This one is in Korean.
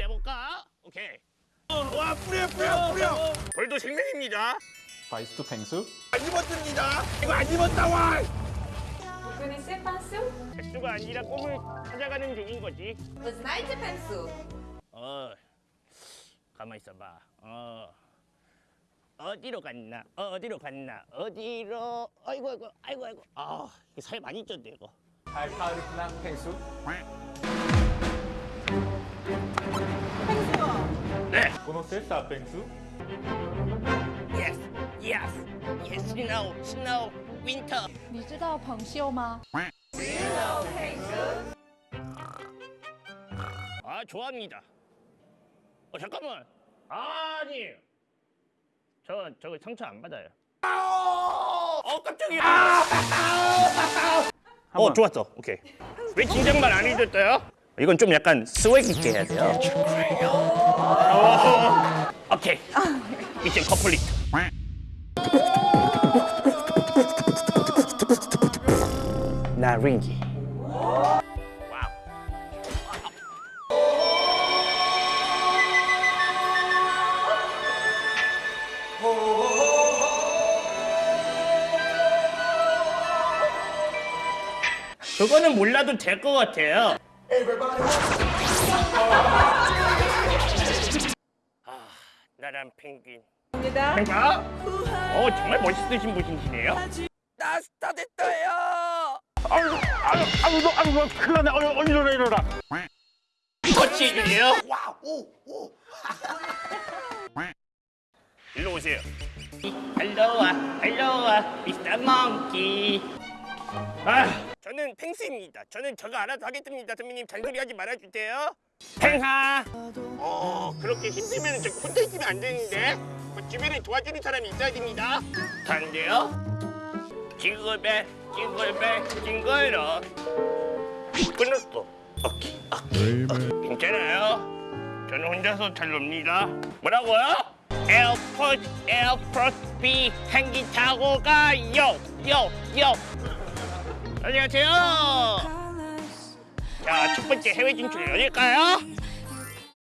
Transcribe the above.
한번 힘내볼까? 오케이. 와 뿌려 뿌려 뿌려 벌도 생명입니다. 바이스트 펭수 안 입었습니다 이거 안 입었다 와 부근이 세판수? 백수가 아니라 꿈을 찾아가는 중인 거지. Night 펜수? 어, 가만 있어봐. 어, 어디로 갔나? 어, 어디로 갔나? 어디로? 아이고 아이고 아이고 아이고. 아, 이게 살 많이 쪘네 이거. 알파르프난 펭수 네. 보노셀사 펭수 Yes, yes, yes. Snow, snow, winter. 你知道彭秀吗？ 아, 좋아합니다. 어, 잠깐만. 아니. 저 저거 상처 안 받아요. 어, 깜짝이야. 어, 좋았어. 오케이. 왜 진작말 안 해줬어요? 이건 좀 약간 스웩 있게 해야 돼요. 어, 오케이. mission complete. 나린기. 그거는 몰라도 될 것 같아요. 나란 펭귄. 입니다. 펭가? 어, 정말 멋있으신 분이시네요. 나 스타 됐어요 아유 아유 아유 너 아유 너 큰일 났네 아유 어이 일어나 일어나 터치해주세요. 와오오 일로 오세요. 할로와, 할로와, 미스터 몽키. 아, 저는 펭수입니다. 저는 저거 알아서 하겠습니다. 선배님 잔소리 하지 말아주세요. 펭하. 어, 그렇게 힘들면 저 혼자 있으면 안 되는데. 뭐 주변에 도와주는 사람이 있어야 됩니다. 간대요. 징글벨, 징글벨, 징글러. 끊었어. 오케이, 오케이, 오케이. 괜찮아요. 저는 혼자서 잘 놉니다. 뭐라고요? 에어포트, 에어포트 비행기 타고 가요, 요, 요. 안녕하세요. 자, 첫 번째 해외 진출 어딜까요?